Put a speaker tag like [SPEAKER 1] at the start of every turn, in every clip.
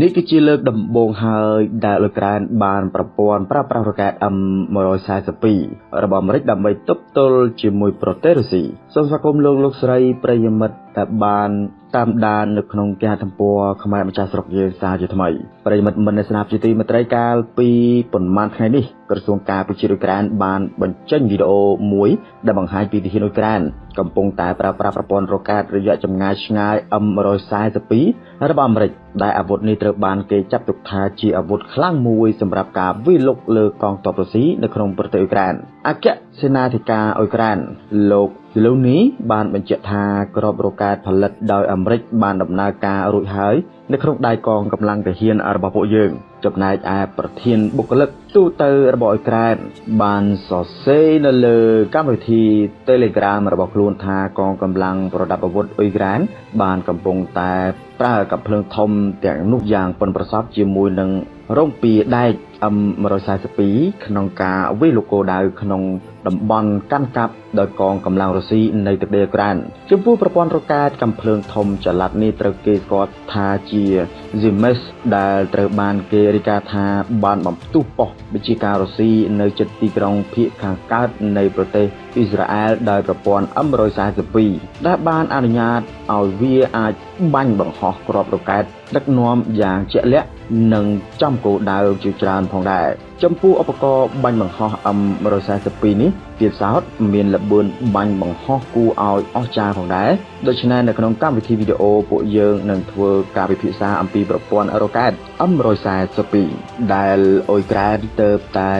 [SPEAKER 1] នេះគឺជាលើកដំបូងហើយដែលអ៊ុយក្រែនបានប្រព័ន្ធប្រើប្រាស់រ៉ុកែត M142 របស់អាមេរិកដើម្បីទប់ទល់ជាមួយប្រទេសរុស្ស៊ីសូមស្វាគមន៍លោកលោកស្រីប្រិយមិត្តដែលបានតាមដាននៅក្នុងគេហទំព័រខ្មែរម្ចាស់ស្រុកយើងសារជាថ្មីប្រិយមិត្តមិនស្នាប់ជាទីមេត្រីកាលពីប៉ុន្មានថ្ងៃនេះក្រសួងការពារជាតិអ៊ុយក្រែនបានបញ្ចេញវីដេអូមួយដែលបង្ហាញពីទាហានអ៊ុយក្រែន កំពុងតែប្រើប្រាស់ប្រព័ន្ធរ៉ុកែតរយៈចម្ងាយឆ្ងាយ M142 របស់អាមេរិកដែលអាវុធនេះត្រូវបានគេចាត់ទុកថាជាអាវុធខ្លាំងមួយសម្រាប់ការវាយលុកលើកងទ័ពរុស្ស៊ីនៅក្នុងប្រទេសអ៊ុយក្រែនអគ្គសេនាធិការអ៊ុយក្រែនលោកលូនីបានបញ្ជាក់ថាក្របរ៉ុកែតផលិតដោយអាមេរិកបានដំណើរការរួចហើយនៅក្នុងដៃកងកម្លាំងទាហានរបស់ពួកយើងចំណែកឯប្រធានបុគ្គលិក ទូទៅរបស់អ៊ុយក្រែនបានសរសេរនៅលើកម្មវិធី Telegram របស់ខ្លួនថាកងកម្លាំងប្រដាប់អាវុធអ៊ុយក្រែនបានកំពុងតែប្រើកាំភ្លើងធំទាំងនោះយ៉ាងប៉ិនប្រសប់ជាមួយនឹងរងពីដែក M142 ក្នុងការវាយលុកគោលដៅក្នុងតំបន់កាន់កាប់ដោយកងកម្លាំងរុស្ស៊ីនៅទឹកដីអ៊ុយក្រែនចំពោះប្រព័ន្ធរ៉ុកែតកំភ្លើងធំចល័តនេះត្រូវគេស្គាល់ថាជា Zimes ដែលត្រូវបានគេរាយការណ៍ថាបានបំផ្ទុះប៉ុស្តិ៍ វិជាការរុស្ស៊ីនៅជិតទីក្រុងភៀកខាងកើតនៃប្រទេស អ៊ីស្រាអែលដោយប្រព័ន្ធ M142 ដែលបានអនុញ្ញាតឲ្យវាអាចបាញ់បង្ហោះគ្រាប់រ៉ុកែតដឹកនាំយ៉ាងជាក់លាក់និងចំគោលដៅជាច្រើនផងដែរចំពោះឧបករណ៍បាញ់បង្ហោះ M142 នេះទៀតសោតមានល្បឿនបាញ់បង្ហោះគួរឲ្យអស្ចារ្យផងដែរដូច្នេះនៅក្នុងកម្មវិធីវីដេអូពួកយើងនឹងធ្វើការពិភាក្សាអំពីប្រព័ន្ធរ៉ុកែត M142 ដែលអ៊ុយក្រែនទៅតែ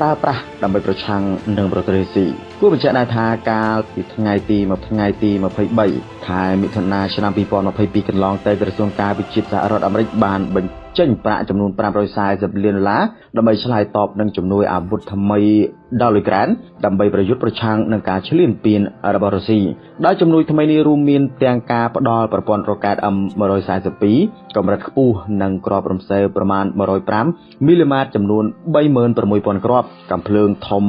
[SPEAKER 1] ប្រើប្រាស់ដើម្បីប្រឆាំងនឹងប្រទេសរុស្ស៊ីគួរបញ្ជាក់ដែរថាកាលពីថ្ងៃទី1ថ្ងៃទី23ខែមិថុនាឆ្នាំ2022កន្លងទៅក្រសួងការវិជាតិសហរដ្ឋអាមេរិកបានបញ្ចេញប្រាក់ចំនួន540លានដុល្លារដើម្បីឆ្លើយតបនឹងជំនួយអាវុធថ្មីដល់អ៊ុយក្រែនដើម្បីប្រយុទ្ធប្រឆាំងនឹងការឈ្លានពានរបស់រុស្ស៊ីដោយជំនួយថ្មីនេះរួមមានទាំងការផ្ដល់ប្រព័ន្ធរ៉ុកែត M142 កម្រិតខ្ពស់និងគ្រាប់រំសេវប្រមាណ105មីលីម៉ែត្រចំនួន36000គ្រាប់កាំភ្លើងធំ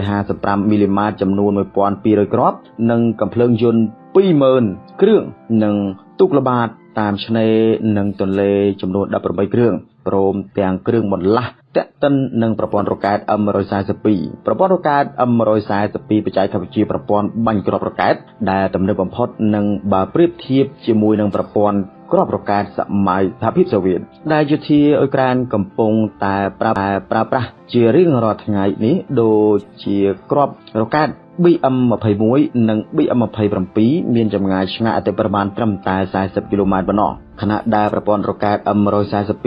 [SPEAKER 1] 155មីលីម៉ែត្រចំនួន1200គ្រាប់និងកាំភ្លើងយន្ត20000គ្រឿងនិងទូកល្បាត តាមឆ្នេរនិងទន្លេចំនួន18គ្រឿងព្រមទាំងគ្រឿងបន្លាស់តាក់ទិននឹងប្រព័ន្ធរ៉ុកែត M142 ប្រព័ន្ធរ៉ុកែត M142 បច្ចេកវិទ្យាប្រព័ន្ធបាញ់គ្រាប់រ៉ុកែតដែលទំនើបបំផុតនិងបើប្រៀបធៀបជាមួយនឹងប្រព័ន្ធគ្រាប់រ៉ុកែតសម័យសហភាពសូវៀតដែលយោធាអ៊ុយក្រែនកំពុងតែប្រើប្រើប្រាស់ជារៀងរាល់ថ្ងៃនេះដូចជាគ្រាប់រ៉ុកែត BM21 និង BM27 មានចម្ងាយឆ្ងាយអតិប្រមាណត្រឹមតែ40គីឡូម៉ែត្រប៉ុណ្ណោះខណៈដែលប្រព័ន្ធរ៉ុកែត M142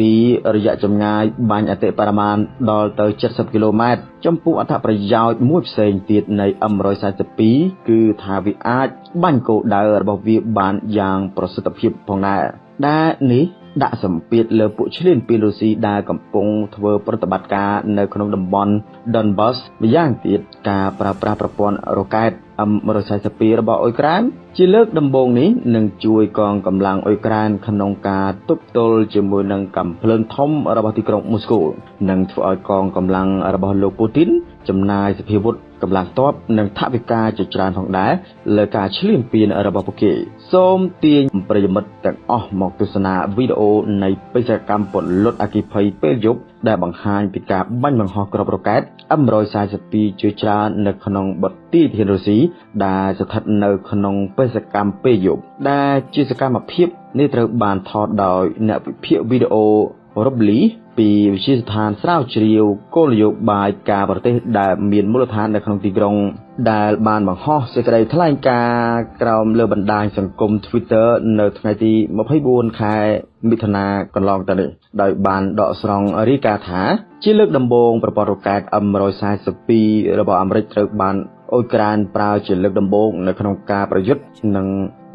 [SPEAKER 1] រយៈចម្ងាយបាញ់អតិបរមាណដល់ទៅ70គីឡូម៉ែត្រចំពោះអត្ថប្រយោជន៍មួយផ្សេងទៀតនៃ M142 គឺថាវាអាចបាញ់គោលដៅរបស់វាបានយ៉ាងប្រសិទ្ធភាពផងដែរដែលនេះ ដាក់សម្ពាធលើពួកឈ្លានពានរុស្ស៊ីដែលកំពុងធ្វើប្រតិបត្តិការនៅក្នុងតំបន់ Donbas ម្យ៉ាងទៀតការប្រើប្រាស់ប្រព័ន្ធរ៉ុកែត M142 របស់អ៊ុយក្រែនជាលើកដំបូងនេះនឹងជួយកងកម្លាំងអ៊ុយក្រែនក្នុងការទប់ទល់ជាមួយនឹងកំភ្លើងធំរបស់ទីក្រុងមូស្គូនិងធ្វើឲ្យកងកម្លាំងរបស់លោកពូទីនចំណាយសភាវុធ កម្លាំងទ័ពនិងថវិកាជាច្រើនផងដែរលើការឈ្លានពានរបស់ពួកគេសូមទាញប្រិយមិត្តទាំងអស់មកទស្សនាវីដេអូនៃបេសកកម្មពលុតអគិភ័យពេលយប់ដែលបង្ហាញពីការបាញ់បង្ហោះគ្រាប់រ៉ុកែត M142 ជាច្រើននៅក្នុងបទីធានរុស្ស៊ីដែលស្ថិតនៅក្នុងបេសកកម្មពេលយប់ដែលជាសកម្មភាពនេះត្រូវបានថតដោយអ្នកវិភាគវីដេអូ Robly ពីវិទ្យាស្ថានស្រាវជ្រាវគោលនយោបាយការប្រទេសដែលមានមូលដ្ឋាននៅក្នុងទីក្រុង ដែលបានបង្ហោះសេចក្តីថ្លែងការណ៍ក្រោមលើបណ្ដាញសង្គម Twitter នៅថ្ងៃទី24ខែមិថុនាកន្លងទៅនេះដោយបានដកស្រង់រាយការណ៍ថា ជាលើកដំបូងប្រព័ន្ធរ៉ុកែត M142 របស់អាមេរិកត្រូវបាន អ៊ុយក្រែនប្រើជាលើកដំបូងនៅក្នុងការប្រយុទ្ធនិង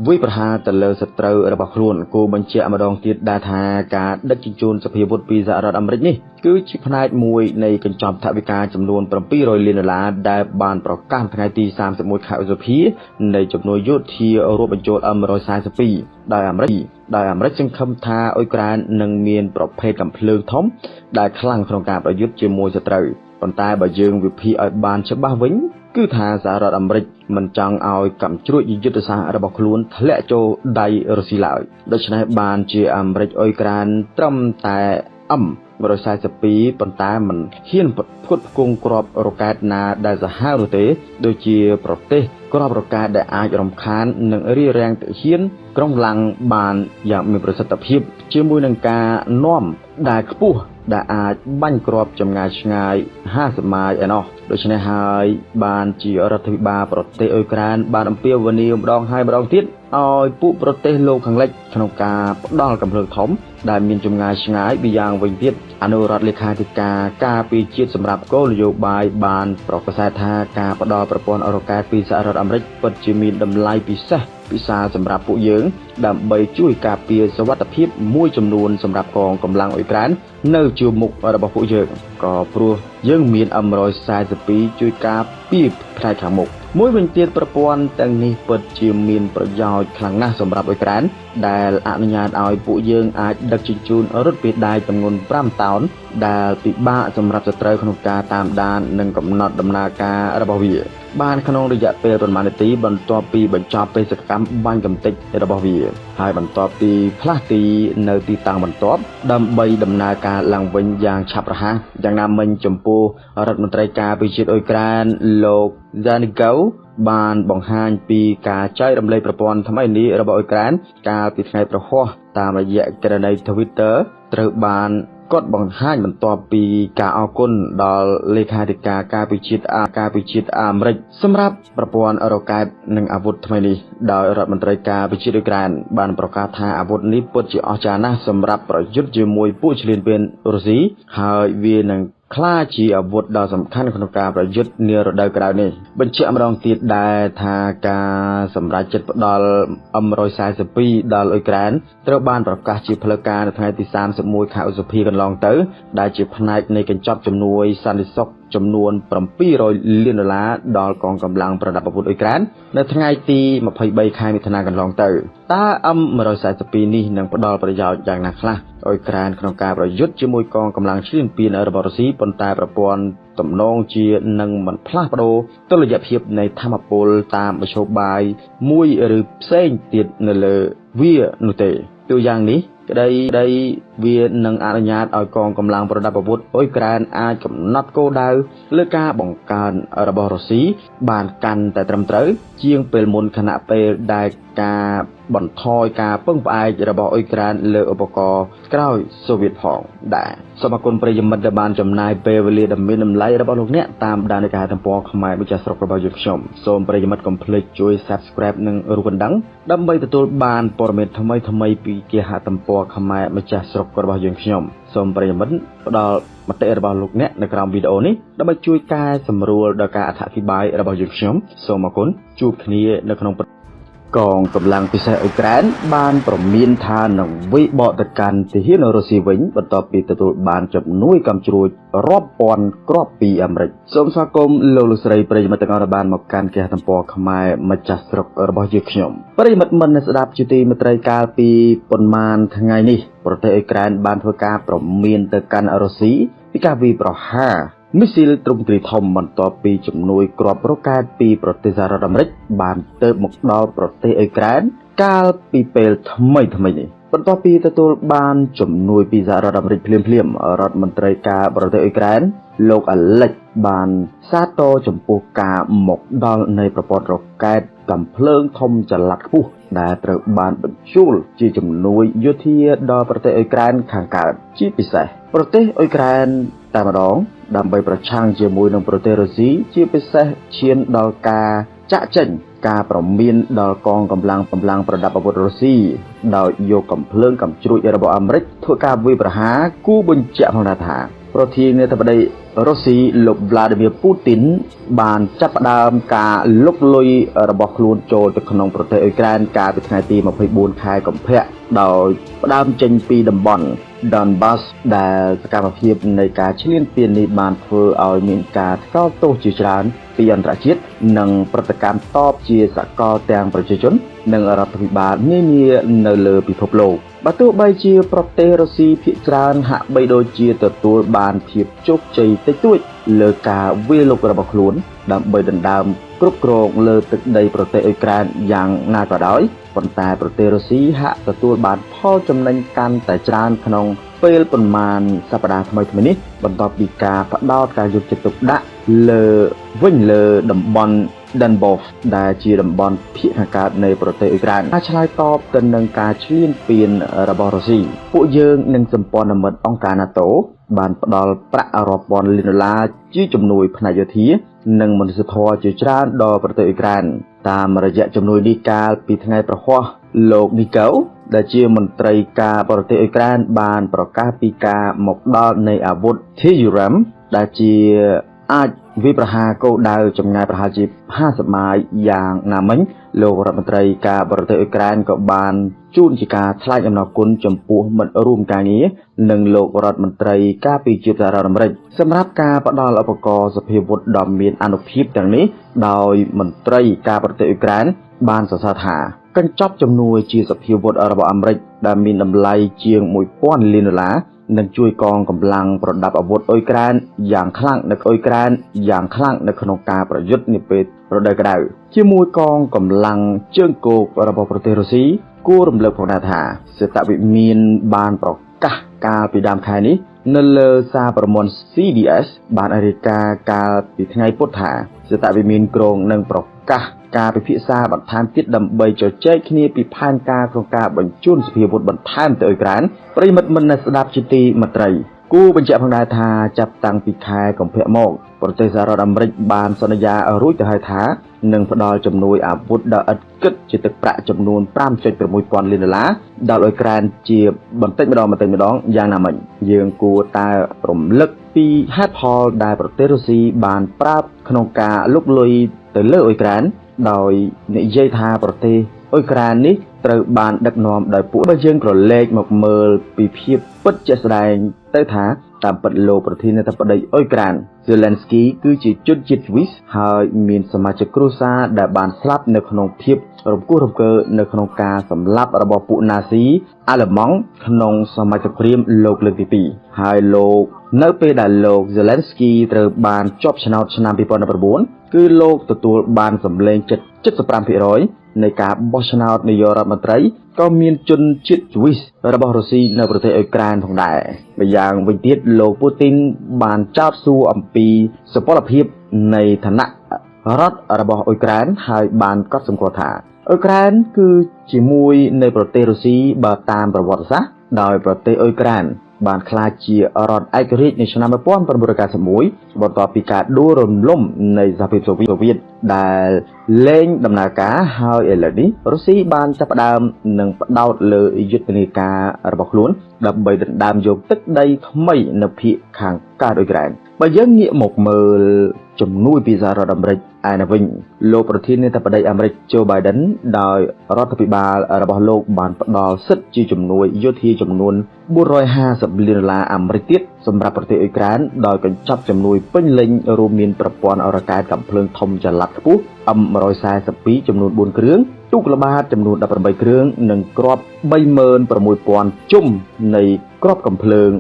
[SPEAKER 1] វាយប្រហារទៅលើសត្រូវរបស់ខ្លួនគូបញ្ជាក់ម្ដងទៀតដែរថាការដឹកជញ្ជូនសភាវុធពីសហរដ្ឋអាមេរិកនេះគឺជាផ្នែកមួយនៃកញ្ចប់ថវិកាចំនួន700លានដុល្លារដែលបានប្រកាសថ្ងៃទី31ខែឧសភានៃជំនួយយោធារួមបញ្ចូល M142 ដោយអាមេរិកដោយអាមេរិកសង្ឃឹមថាអ៊ុយក្រែននឹងមានប្រភេទកំភ្លើងធំដែលខ្លាំងក្នុងការប្រយុទ្ធជាមួយសត្រូវប៉ុន្តែបើយើងវិភាគឲ្យបានច្បាស់វិញ គឺថាសហរដ្ឋអាមេរិកមិនចង់ឲ្យកំជ្រួចយុទ្ធសាស្ត្ររបស់ខ្លួនធ្លាក់ចូលដៃរុស្ស៊ីឡើយដូច្នេះបានជាអាមេរិកអ៊ុយក្រែនត្រឹមតែ M 142ប៉ុន្តែមិនហ៊ានផ្គត់ផ្គង់គ្រាប់រ៉ុកែតណាដែលសាហាវនោះទេ ដូចជាប្រទេសគ្រាប់រ៉ុកែតដែលអាចរំខាននិងរារាំងទាហានក្រុងឡើងបានយ៉ាងមានប្រសិទ្ធភាព ជាមួយនឹងការនាំដែលខ្ពស់ដែលអាចបាញ់គ្រាប់ចម្ងាយឆ្ងាយ50ម៉ាយឯណោះ ដូច្នេះហើយបានជារដ្ឋាភិបាលប្រទេសអ៊ុយក្រែនបានអំពាវនាវម្ដងហើយម្ដងទៀតឲ្យពួកប្រទេសលោកខាងលិចក្នុងការផ្ដល់កម្លាំងធំ ដែលមានចម្ងាយឆ្ងាយពីយ៉ាងវិញទៀតអនុរដ្ឋលេខាធិការការពីជាតិសម្រាប់គោលនយោបាយបានប្រកាសថាការផ្ដល់ប្រព័ន្ធអរ៉ូកែតពីសហរដ្ឋអាមេរិកពិតជាមានតម្លៃពិសេស ពិសាសម្រាប់ពួកយើង ដើម្បីជួយការពារសវត្ថិភាពមួយចំនួនសម្រាប់កងកម្លាំងអ៊ុយក្រែននៅជួរមុខរបស់ពួកយើងក៏ព្រោះយើងមាន M142 ជួយការពារផ្នែកខាងមុខមួយវិញទៀតប្រព័ន្ធទាំងនេះពិតជាមានប្រយោជន៍ខ្លាំងណាស់សម្រាប់អ៊ុយក្រែនដែលអនុញ្ញាតឲ្យពួកយើងអាចដឹកជញ្ជូនរថពាដាយទម្ងន់5តោនដែលពិបាកសម្រាប់សត្រូវក្នុងការតាមដាន និងកំណត់ដំណើរការរបស់វា បានក្នុងរយៈពេលប្រមាណនាទីបន្ទាប់ពីបញ្ចប់បេសកកម្មបាញ់កំទេចរបស់វា ហើយបន្ទាប់ពីផ្លាស់ទីនៅទីតាំងបន្ទាប់ដើម្បីដំណើរការឡើងវិញយ៉ាងឆាប់រហ័សយ៉ាងណាមិញចំពោះរដ្ឋមន្ត្រីការពារជាតិអ៊ុយក្រែនលោក Zanigau បានបង្ហាញពីការចែករំលែកប្រព័ន្ធថ្មីនេះរបស់អ៊ុយក្រែនកាលពីថ្ងៃប្រហោះតាមរយៈក្រណី Twitter ត្រូវបាន គាត់បង្ហាញបន្ទាប់ពីការអគុណដល់លេខាធិការការពិជាតិអាការពិជាតិអាមេរិកសម្រាប់ប្រព័ន្ធរ៉ុកែតនិងអាវុធថ្មីនេះដោយរដ្ឋមន្ត្រីការពិជាតិអ៊ុយក្រែនបានប្រកាសថាអាវុធនេះពិតជាអស្ចារ្យណាស់សម្រាប់ប្រយុទ្ធជាមួយពួកឈ្លានពានរុស្ស៊ីហើយវានឹង ក្លាជាអាវុធដ៏សំខាន់ក្នុងការប្រយុទ្ធនារដូវក្តៅនេះបញ្ជាក់ម្ដងទៀតដែរថាការសម្រេចចិត្តផ្ដល់ M142 ដល់អ៊ុយក្រែនត្រូវបានប្រកាសជាផ្លូវការនៅថ្ងៃទី31ខែឧសភាកន្លងទៅ ដែលជាផ្នែកនៃកញ្ចប់ជំនួយសន្តិសុខចំនួន700លានដុល្លារដល់កងកម្លាំងប្រដាប់អាវុធអ៊ុយក្រែននៅថ្ងៃទី23ខែមិថុនាកន្លងទៅតើ M142 នេះនឹងផ្ដល់ប្រយោជន៍យ៉ាងណាខ្លះ អ៊ុយក្រែនក្នុងការប្រយុទ្ធជាមួយកងកម្លាំងឈ្លានពានរបស់រុស្ស៊ីប៉ុន្តែប្រព័ន្ធទំនងជានឹងមិនផ្លាស់ប្ដូរតុល្យភាពនៃធម្មពលតាមមធ្យោបាយមួយឬផ្សេងទៀតនៅលើវានោះទេទូយ៉ាងនេះក្តីក្តីវានឹងអនុញ្ញាតឲ្យកងកម្លាំងប្រដាប់អាវុធអ៊ុយក្រែនអាចកំណត់គោលដៅលើការបង្កើនរបស់រុស្ស៊ីបានកាន់តែត្រឹមត្រូវជាងពេលមុនខណៈពេលដែលការ បន្ថយការពឹងផ្អែករបស់អ៊ុយក្រែនលើឧបករណ៍ក្រោយសូវៀតផងដែរសូមអគុណប្រិយមិត្តដែលបានចំណាយពេលវេលាដ៏មានតម្លៃរបស់លោកអ្នកតាមដាននៃការទំព័រខ្មែរម្ចាស់ស្រុករបស់យើងខ្ញុំសូមប្រិយមិត្តកុំភ្លេចជួយ Subscribe និងរូបកណ្ដឹងដើម្បីទទួលបានព័ត៌មានថ្មីថ្មីពីគេហទំព័រខ្មែរម្ចាស់ស្រុករបស់យើងខ្ញុំសូមប្រិយមិត្តផ្ដល់មតិរបស់លោកអ្នកនៅក្រោមវីដេអូនេះដើម្បីជួយកែសម្រួលដល់ការអធិប្បាយរបស់យើងខ្ញុំសូមអគុណជួបគ្នានៅក្នុង កងកម្លាំងពិសេសអ៊ុយក្រែនបានប្រមានថានឹងវិបកទៅកាន់ទាហានរុស្ស៊ីវិញបន្ទាប់ពីទទួលបានជំនួយកំជ្រួចរាប់ពាន់គ្រាប់ពីអាមេរិកសូមស្វាគមន៍លោកលោកស្រីប្រិយមិត្តទាំងអស់បានមកកាន់គេហទំព័រខ្មែរម្ចាស់ស្រុករបស់យើងខ្ញុំប្រិយមិត្តមិនស្ដាប់ជាទីមេត្រីកាលពីប៉ុន្មានថ្ងៃនេះប្រទេសអ៊ុយក្រែនបានធ្វើការប្រមានទៅកាន់រុស្ស៊ីពីការវាយប្រហារ មីស៊ីលទ្រង់ទ្រីធំបន្ទាប់ពីជំនួយគ្រាប់រ៉ុកែតពីប្រទេសសហរដ្ឋអាមេរិកបានទៅមកដល់ប្រទេសអ៊ុយក្រែនកាលពីពេលថ្មីថ្មីនេះបន្ទាប់ពីទទួលបានជំនួយពីសហរដ្ឋអាមេរិកភ្លាមភ្លាមរដ្ឋមន្ត្រីការប្រទេសអ៊ុយក្រែនលោកអាឡិចបានសាទរចំពោះការមកដល់នៃប្រព័ន្ធរ៉ុកែតកំភ្លើងធំចល័តខ្ពស់ដែលត្រូវបានបញ្ជូលជាជំនួយយោធាដល់ប្រទេសអ៊ុយក្រែនខាងកើតជាពិសេសប្រទេសអ៊ុយក្រែនតែម្ដង ដើម្បីប្រឆាំងជាមួយនឹងប្រទេសរុស្ស៊ីជាពិសេសឈានដល់ការចាក់ចេញការប្រមានដល់កងកម្លាំងកម្លាំងប្រដាប់អាវុធរុស្ស៊ីដោយយកកំភ្លើងកំជ្រួចរបស់អាមេរិកធ្វើការវាយប្រហារគូបញ្ជាក់ផងថា ប្រធានាធិបតីរុស្ស៊ីលោក Vladimir Putin បានចាប់ផ្ដើមការលុកលុយរបស់ខ្លួនចូលទៅក្នុងប្រទេសអ៊ុយក្រែនកាលពីថ្ងៃទី24ខែកុម្ភៈដោយផ្ដើមចេញពីតំបន់ Donbas ដែលសកម្មភាពនៃការឈ្លានពាននេះបានធ្វើឲ្យមានការថ្កោលទោសជាច្រើនពីអន្តរជាតិ និងប្រតិកម្មតបជាសកលទាំងប្រជាជន និងរដ្ឋាភិបាលនានានៅលើពិភពលោកបើទោះបីជាប្រទេសរុស្ស៊ីភាគច្រើនហាក់បីដូចជាទទួលបានភាពជោគជ័យតិចតួចលើការវាយលុករបស់ខ្លួន ដើម្បីដណ្ដើមគ្រប់គ្រងលើទឹកដីប្រទេសអ៊ុយក្រែនយ៉ាងណាក៏ដោយប៉ុន្តែប្រទេសរុស្ស៊ីហាក់ទទួលបានផលចំណេញកាន់តែច្រើនក្នុង ពេលប៉ុន្មានសប្តាហ៍ថ្មីៗនេះបន្ទាប់ពីការផ្ដោតការយកចិត្តទុកដាក់លើវិញលើតំបន់ Donbas ដែលជាតំបន់ភាគខាងកើតនៃប្រទេសអ៊ុយក្រែនការឆ្លើយតបទៅនឹងការឈ្លានពានរបស់រុស្ស៊ីពួកយើងនិងសម្ព័ន្ធមិត្តអង្គការ NATO បានផ្ដល់ប្រាក់រាប់ពាន់លានដុល្លារជាជំនួយផ្នែកយោធា និងមនុស្សធម៌ជាច្រើនដល់ប្រទេសអ៊ុយក្រែនតាមរយៈជំនួយនេះកាលពីថ្ងៃប្រហ័ស លោកនីកូដែលជាមន្ត្រីការបរទេសអ៊ុយក្រែនបានប្រកាសពីការមកដល់នៃអាវុធ T-URAM ដែលជាអាចវិប្រហាគោលដៅចម្ងាយប្រហែលជា50ម៉ាយយ៉ាងណាមិញលោករដ្ឋមន្ត្រីការបរទេសអ៊ុយក្រែនក៏បានជូនជាការថ្លែងអំណរគុណចំពោះមិត្តរួមការងារនិងលោករដ្ឋមន្ត្រីការពារជាតិសហរដ្ឋអាមេរិកសម្រាប់ការផ្ដល់ឧបករណ៍សភាវុធដ៏មានអានុភាពទាំងនេះដោយមន្ត្រីការបរទេសអ៊ុយក្រែនបានសរសើរថា កញ្ចប់ជំនួយជាសភាវុធរបស់អាមេរិកដែលមានតម្លៃជាង1000លានដុល្លារនឹងជួយកងកម្លាំងប្រដាប់អាវុធអ៊ុយក្រែនយ៉ាងខ្លាំងនៅអ៊ុយក្រែនយ៉ាងខ្លាំងនៅក្នុងការប្រយុទ្ធនាពេលរដូវក្តៅជាមួយកងកម្លាំងជើងគោករបស់ប្រទេសរុស្ស៊ីគួររំលឹកផងដែរថាសេតវិមានបានប្រកាសកាលពីដើមខែនេះនៅលើសារប្រមន់ CDS បានរាយការណ៍កាលពីថ្ងៃពុធថាសេតវិមានក្រុងនឹងប្រកាស ការពិភាក្សាបន្ថែមទៀតដើម្បីជជែកគ្នាពីផែនការក្នុងការបញ្ជូនសភាវុធបន្ថែមទៅអ៊ុយក្រែនប្រិមិត្តមិននៅស្ដាប់ជាទីមត្រីគូបញ្ជាក់ផងដែរថាចាប់តាំងពីខែកុម្ភៈមកប្រទេសសហរដ្ឋអាមេរិកបានសន្យារួចទៅហើយថានឹងផ្ដល់ជំនួយអាវុធដល់ឥតគិតជាទឹកប្រាក់ចំនួន5.6ពាន់លានដុល្លារដល់អ៊ុយក្រែនជាបន្តិចម្ដងបន្តិចម្ដងយ៉ាងណាមិញយើងគួរតែរំលឹកពីហេតុផលដែលប្រទេសរុស្ស៊ីបានប្រាប់ក្នុងការលុកលុយទៅលើអ៊ុយក្រែន ដោយនិយាយថាប្រទេសអ៊ុយក្រែននេះត្រូវបានដឹកនាំដោយពួកបើយើងក្រឡេកមកមើលពីភាពពិតជាក់ស្ដែងទៅថាតាមពិតលោកប្រធានាធិបតីអ៊ុយក្រែន Zelensky គឺជាជនជាតិស្វីសហើយមានសមាជិកគ្រួសារដែលបានស្លាប់នៅក្នុងភាពរំគោះរង្គើនៅក្នុងការសម្លាប់របស់ពួកណាស៊ីអាល្លឺម៉ង់ក្នុងសម័យសង្គ្រាមលោកលើកទី2ហើយលោកនៅពេលដែលលោក Zelensky ត្រូវបានជាប់ឆ្នោតឆ្នាំ2019គឺលោកទទួលបានសម្លេងជិត75%នៃការបោះឆ្នោតនាយករដ្ឋមន្ត្រីក៏មានជនជាតិស្វីសរបស់រុស្ស៊ីនៅប្រទេសអ៊ុយក្រែនផងដែរម្យ៉ាងវិញទៀតលោកពូទីនបានចោទសួរអំពីសុពលភាពនៃឋានៈរដ្ឋរបស់អ៊ុយក្រែនហើយបានកត់សម្គាល់ថាអ៊ុយក្រែនគឺជាមួយនៃប្រទេសរុស្ស៊ីបើតាមប្រវត្តិសាស្ត្រដោយប្រទេសអ៊ុយក្រែនបានក្លាយជារដ្ឋឯករាជ្យនៅឆ្នាំ1991បន្ទាប់ពីការដួលរំលំនៃសហភាពសូវៀតដែលលែងដំណើរការហើយឥឡូវនេះរុស្ស៊ីបានចាប់ផ្ដើមនឹងផ្ដោតលើយុទ្ធនាការរបស់ខ្លួន ដើម្បីដណ្ដើមយកទឹកដីថ្មីនៅភាគខាងកើតអ៊ុយក្រែនបើយើងងាកមកមើលជំនួយពីសហរដ្ឋអាមេរិកឯនៅវិញលោកប្រធានាធិបតីអាមេរិក Joe Biden ដោយរដ្ឋាភិបាលរបស់លោកបានផ្ដល់សិទ្ធិជាជំនួយយោធាចំនួន450លានដុល្លារអាមេរិកទៀត សម្រាប់ប្រទេសអ៊ុយក្រែនដោយកញ្ចប់ជំនួយពេញលេញរួមមានប្រព័ន្ធអរកាយកំភ្លើងធំចល័តខ្ពស់ M142 ចំនួន4គ្រឿងទូកល្បាតចំនួន18គ្រឿងនិងគ្រាប់36000ជុំនៃគ្រាប់កំភ្លើង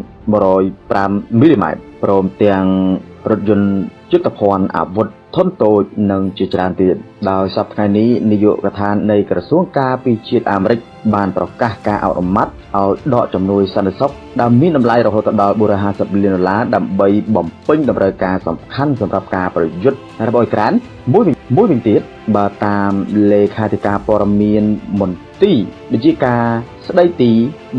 [SPEAKER 1] 105មីលីម៉ែត្រព្រមទាំងរថយន្តយុទ្ធភ័ណ្ឌអាវុធ ធនតូចនិងជាច្រើនទៀតដោយសប្តាហ៍នេះនាយកដ្ឋាននៃក្រសួងការពារជាតិអាមេរិកបានប្រកាសការអនុម័តឲ្យដកជំនួយសន្តិសុខដែលមានតម្លៃរហូតដល់450លានដុល្លារដើម្បីបំពេញតម្រូវការសំខាន់សម្រាប់ការប្រយុទ្ធរបស់អ៊ុយក្រែនមួយមួយវិញទៀតបើតាមលេខាធិការព័ត៌មានមន្ទីរវិជាការស្ដីទី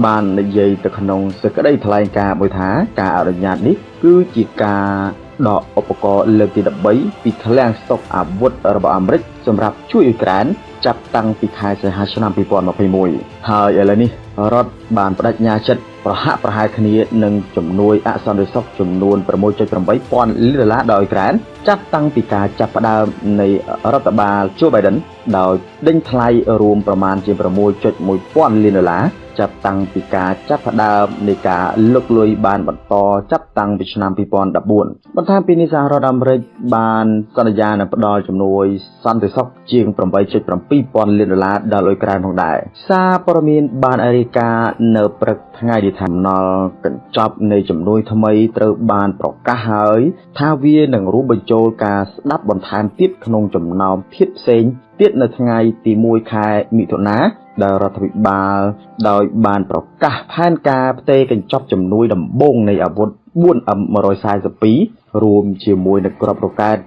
[SPEAKER 1] បាននិយាយទៅក្នុងសេចក្តីថ្លែងការណ៍មួយថាការអនុញ្ញាតនេះគឺជាការ ដកឧបករណ៍លើកទី13ពីឃ្លាំងស្តុកអាវុធរបស់អាមេរិកសម្រាប់ជួយអ៊ុយក្រែនចាប់តាំងពីខែសីហាឆ្នាំ2021ហើយឥឡូវនេះរដ្ឋបានបដិញ្ញាចិត្តប្រហាក់ប្រហែលគ្នានឹងជំនួយអសន្តិសុខចំនួន6.8ពាន់លានដុល្លារដល់អ៊ុយក្រែនចាប់តាំងពីការចាប់ផ្ដើមនៃរដ្ឋបាល Joe Biden ដោយដេញថ្លៃរួមប្រមាណជា6.1ពាន់លានដុល្លារ ចាប់តាំងពីការចាប់ផ្ដើមនៃការលុកលុយបានបន្តចាប់តាំងពីឆ្នាំ2014បន្ថែមពីនេះសហរដ្ឋអាមេរិកបានសន្យានឹងផ្ដល់ជំនួយសន្តិសុខជាង8.7ពាន់លានដុល្លារដល់អ៊ុយក្រែនផងដែរសារព័ត៌មានបានរាយការណ៍នៅព្រឹកថ្ងៃទីថាណល់កញ្ចប់នៃជំនួយថ្មីត្រូវបានប្រកាសហើយ ថាវានឹងរួមបញ្ចូលការស្ដាប់បន្ថែមទៀតក្នុងចំណោមភាពផ្សេងទៀតនៅថ្ងៃទី1ខែមិថុនា ដែលរដ្ឋាភិបាលដោយបានប្រកាសផែនការផ្ទេរកញ្ចប់ជំនួយដំបូងនៃអាវុធ 4M142 រួមជាមួយនឹងក្របរ៉ុកែត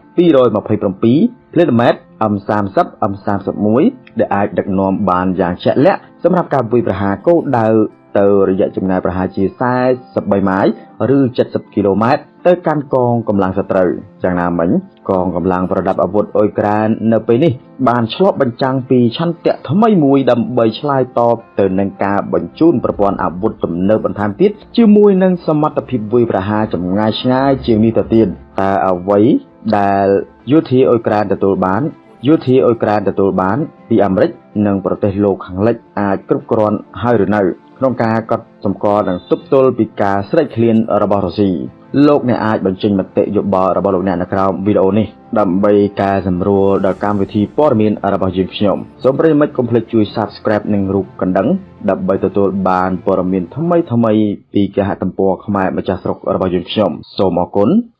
[SPEAKER 1] 227 planet M30 M31 ដែលអាចដឹកនាំបានយ៉ាងជាក់លាក់សម្រាប់ការវាយប្រហារគោលដៅ ទៅរយៈចម្ងាយប្រហែលជា43ម៉ាយឬ70គីឡូម៉ែត្រទៅកាន់កងកម្លាំងសត្រូវយ៉ាងណាមិញកងកម្លាំងប្រដាប់អាវុធអ៊ុយក្រែននៅពេលនេះបានឆ្លុះបញ្ចាំងពីឆន្ទៈថ្មីមួយដើម្បីឆ្លើយតបទៅនឹងការបញ្ជូនប្រព័ន្ធអាវុធទំនើបបន្ថែមទៀតជាមួយនឹងសមត្ថភាពវាយប្រហារចម្ងាយឆ្ងាយជាងនេះទៅទៀតតើអ្វីដែលយោធាអ៊ុយក្រែនទទួលបានយោធាអ៊ុយក្រែនទទួលបានពីអាមេរិកនិងប្រទេសលោកខាងលិចអាចគ្រប់គ្រាន់ហើយឬនៅ ក្នុងការកត់សម្គាល់និងទប់ទល់ពីការស្រេកឃ្លានរបស់រុស្ស៊ីលោកអ្នកអាចបញ្ចេញមតិយោបល់របស់លោកអ្នកនៅក្រោមវីដេអូនេះដើម្បីកែសម្រួលដល់កម្មវិធីព័ត៌មានរបស់យើងខ្ញុំសូមប្រិយមិត្តកុំភ្លេចជួយ Subscribe និងរូបកណ្ដឹងដើម្បីទទួលបានព័ត៌មានថ្មីៗពីគេហទំព័រខ្មែរម្ចាស់ស្រុករបស់យើងខ្ញុំសូមអរគុណជួប